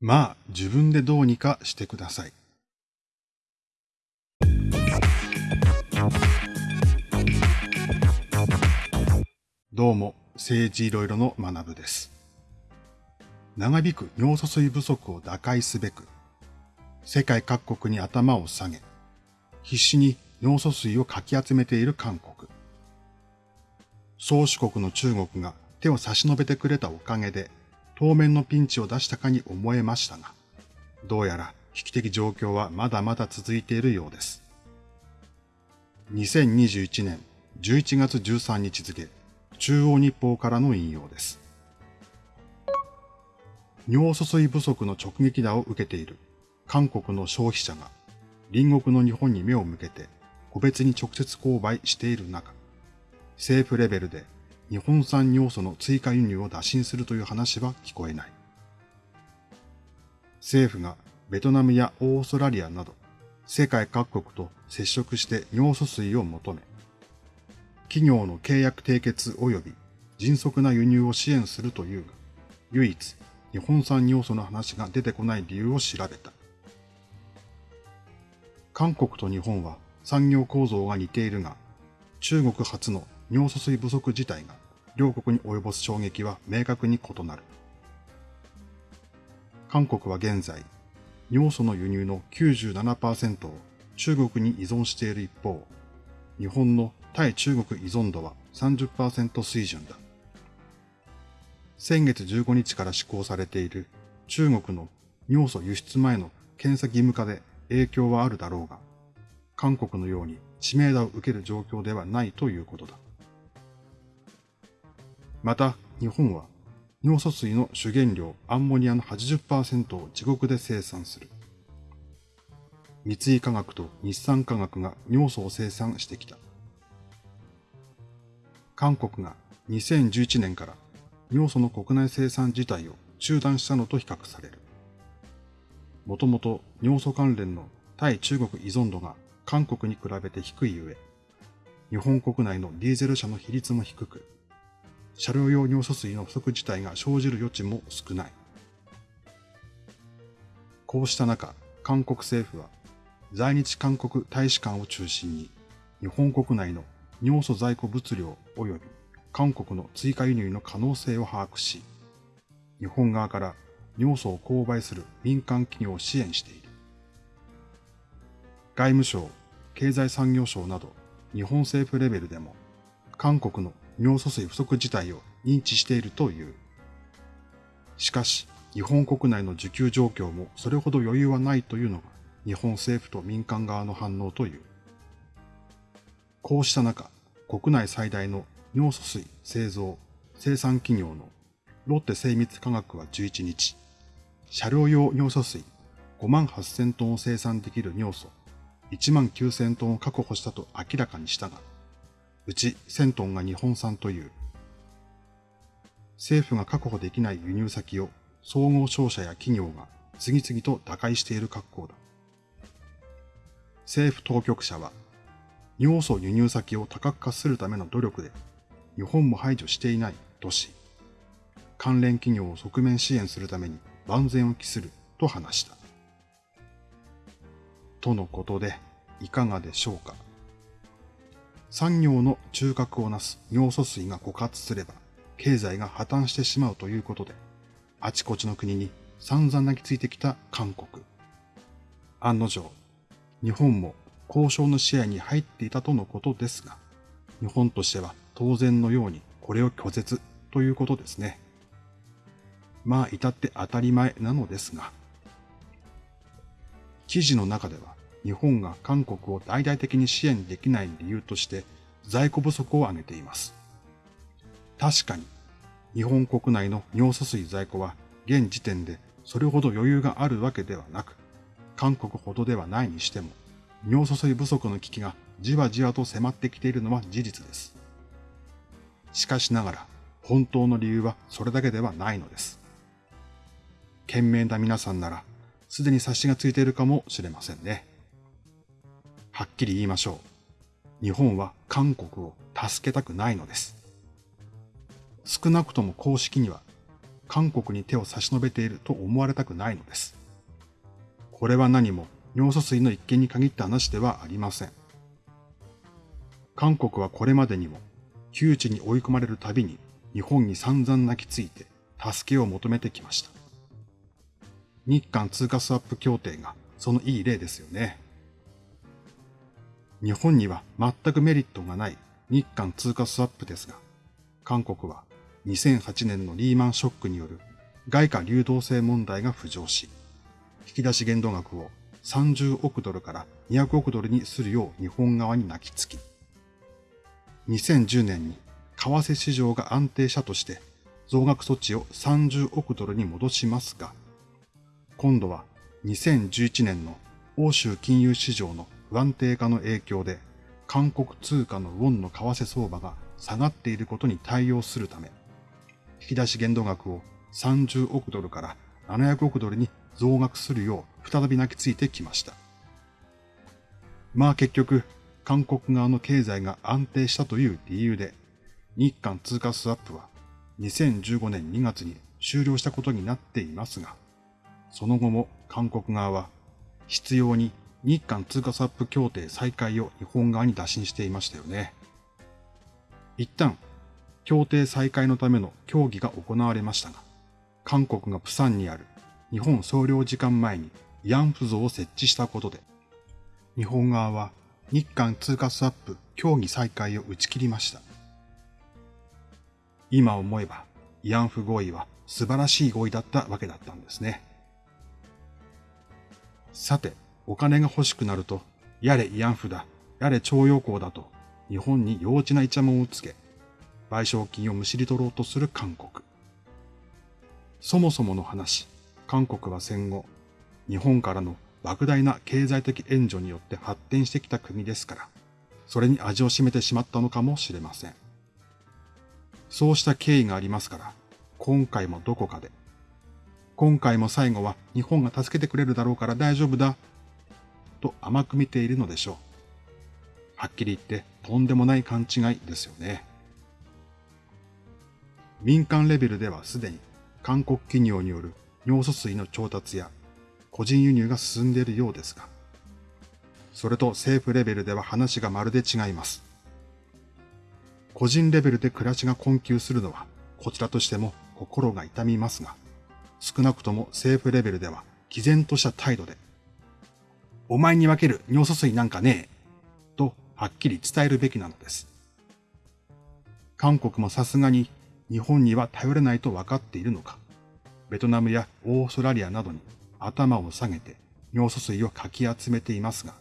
まあ、自分でどうにかしてください。どうも、政治いろいろの学部です。長引く尿素水不足を打開すべく、世界各国に頭を下げ、必死に尿素水をかき集めている韓国。宗主国の中国が手を差し伸べてくれたおかげで、当面のピンチを出したかに思えましたが、どうやら危機的状況はまだまだ続いているようです。2021年11月13日付、中央日報からの引用です。尿素水不足の直撃打を受けている韓国の消費者が隣国の日本に目を向けて個別に直接購買している中、政府レベルで日本産要素の追加輸入を打診するという話は聞こえない。政府がベトナムやオーストラリアなど世界各国と接触して尿素水を求め、企業の契約締結及び迅速な輸入を支援するというが、唯一日本産尿素の話が出てこない理由を調べた。韓国と日本は産業構造が似ているが、中国初の尿素水不足自体が両国に及ぼす衝撃は明確に異なる。韓国は現在、尿素の輸入の97%を中国に依存している一方、日本の対中国依存度は30%水準だ。先月15日から施行されている中国の尿素輸出前の検査義務化で影響はあるだろうが、韓国のように知名度を受ける状況ではないということだ。また、日本は尿素水の主原料アンモニアの80%を自国で生産する。三井化学と日産化学が尿素を生産してきた。韓国が2011年から尿素の国内生産自体を中断したのと比較される。もともと尿素関連の対中国依存度が韓国に比べて低いゆえ、日本国内のディーゼル車の比率も低く、車両用尿素水の不足自体が生じる余地も少ない。こうした中、韓国政府は在日韓国大使館を中心に日本国内の尿素在庫物量及び韓国の追加輸入の可能性を把握し、日本側から尿素を購買する民間企業を支援している。外務省、経済産業省など日本政府レベルでも韓国の尿素水不足自体を認知しているという。しかし、日本国内の需給状況もそれほど余裕はないというのが日本政府と民間側の反応という。こうした中、国内最大の尿素水製造、生産企業のロッテ精密化学は11日、車両用尿素水5万8000トンを生産できる尿素1万9000トンを確保したと明らかにしたが、うち1000トンが日本産という。政府が確保できない輸入先を総合商社や企業が次々と打開している格好だ。政府当局者は、尿素輸入先を多角化するための努力で、日本も排除していないとし、関連企業を側面支援するために万全を期すると話した。とのことで、いかがでしょうか。産業の中核をなす尿素水が枯渇すれば、経済が破綻してしまうということで、あちこちの国に散々泣きついてきた韓国。案の定、日本も交渉の視野に入っていたとのことですが、日本としては当然のようにこれを拒絶ということですね。まあ至って当たり前なのですが、記事の中では日本が韓国を大々的に支援できない理由として在庫不足を挙げています。確かに、日本国内の尿素水在庫は現時点でそれほど余裕があるわけではなく、韓国ほどではないにしても、尿素水不足の危機がじわじわと迫ってきているのは事実です。しかしながら、本当の理由はそれだけではないのです。懸命な皆さんなら、すでに察しがついているかもしれませんね。はっきり言いましょう。日本は韓国を助けたくないのです。少なくとも公式には、韓国に手を差し伸べていると思われたくないのです。これは何も尿素水の一件に限った話ではありません。韓国はこれまでにも窮地に追い込まれるたびに日本に散々泣きついて助けを求めてきました。日韓通貨スワップ協定がそのいい例ですよね。日本には全くメリットがない日韓通貨スワップですが、韓国は2008年のリーマンショックによる外貨流動性問題が浮上し、引き出し限度額を30億ドルから200億ドルにするよう日本側に泣きつき、2010年に為替市場が安定したとして増額措置を30億ドルに戻しますが、今度は2011年の欧州金融市場の不安定化の影響で韓国通貨のウォンの為替相場が下がっていることに対応するため、引き出し限度額を30億ドルから700億ドルに増額するよう再び泣きついてきました。まあ結局、韓国側の経済が安定したという理由で、日韓通貨スワップは2015年2月に終了したことになっていますが、その後も韓国側は必要に日韓通貨スワップ協定再開を日本側に打診していましたよね。一旦、協定再開のための協議が行われましたが、韓国がプサンにある日本総領事館前に慰安婦像を設置したことで、日本側は日韓通貨スワップ協議再開を打ち切りました。今思えば慰安婦合意は素晴らしい合意だったわけだったんですね。さて、お金が欲しくなると、やれ慰安婦だ、やれ徴用工だと、日本に幼稚なイチャモンをつけ、賠償金をむしり取ろうとする韓国。そもそもの話、韓国は戦後、日本からの莫大な経済的援助によって発展してきた国ですから、それに味を占めてしまったのかもしれません。そうした経緯がありますから、今回もどこかで、今回も最後は日本が助けてくれるだろうから大丈夫だ、と甘く見ているのでしょう。はっきり言ってとんでもない勘違いですよね。民間レベルではすでに韓国企業による尿素水の調達や個人輸入が進んでいるようですが、それと政府レベルでは話がまるで違います。個人レベルで暮らしが困窮するのは、こちらとしても心が痛みますが、少なくとも政府レベルでは毅然とした態度で、お前に分ける尿素水なんかねえ、とはっきり伝えるべきなのです。韓国もさすがに日本には頼れないと分かっているのか、ベトナムやオーストラリアなどに頭を下げて尿素水をかき集めていますが、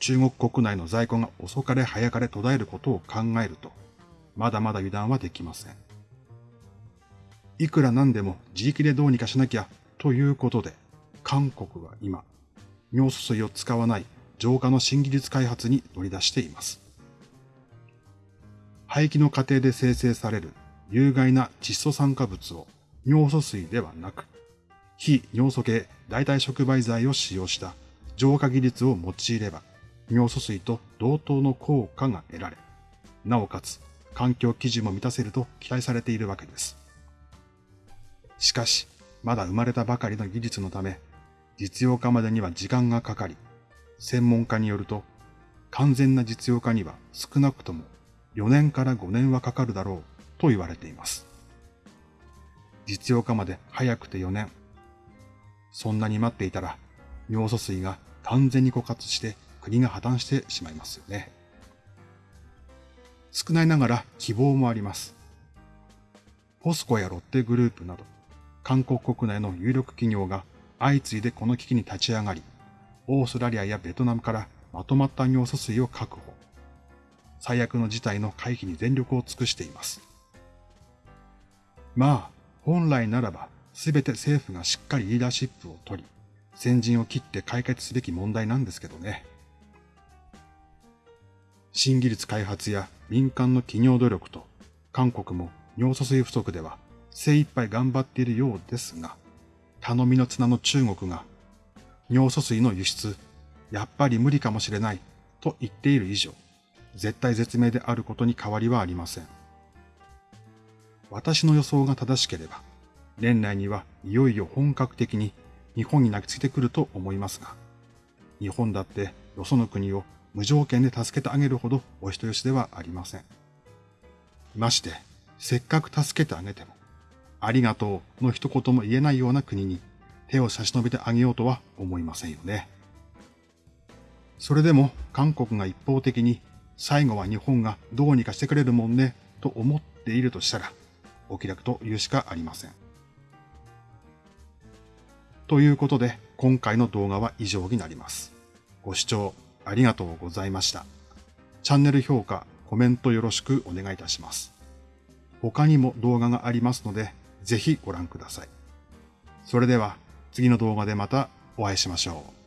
中国国内の在庫が遅かれ早かれ途絶えることを考えると、まだまだ油断はできません。いくらなんでも自力でどうにかしなきゃということで、韓国は今、尿素水を使わない浄化の新技術開発に乗り出しています。排気の過程で生成される有害な窒素酸化物を尿素水ではなく、非尿素系代替触媒剤を使用した浄化技術を用いれば、尿素水と同等の効果が得られ、なおかつ環境基準も満たせると期待されているわけです。しかし、まだ生まれたばかりの技術のため、実用化までには時間がかかり、専門家によると、完全な実用化には少なくとも4年から5年はかかるだろうと言われています。実用化まで早くて4年。そんなに待っていたら、尿素水が完全に枯渇して国が破綻してしまいますよね。少ないながら希望もあります。ポスコやロッテグループなど、韓国国内の有力企業が相次いでこの危機に立ち上がり、オーストラリアやベトナムからまとまった尿素水を確保。最悪の事態の回避に全力を尽くしています。まあ、本来ならば全て政府がしっかりリーダーシップを取り、先陣を切って解決すべき問題なんですけどね。新技術開発や民間の企業努力と、韓国も尿素水不足では精一杯頑張っているようですが、頼みの綱の中国が、尿素水の輸出、やっぱり無理かもしれないと言っている以上、絶対絶命であることに変わりはありません。私の予想が正しければ、年内にはいよいよ本格的に日本に泣きついてくると思いますが、日本だってよその国を無条件で助けてあげるほどお人よしではありません。まして、せっかく助けてあげても、ありがとうの一言も言えないような国に手を差し伸べてあげようとは思いませんよね。それでも韓国が一方的に最後は日本がどうにかしてくれるもんねと思っているとしたら、お気楽と言うしかありません。ということで、今回の動画は以上になります。ご視聴ありがとうございました。チャンネル評価、コメントよろしくお願いいたします。他にも動画がありますので、ぜひご覧ください。それでは次の動画でまたお会いしましょう。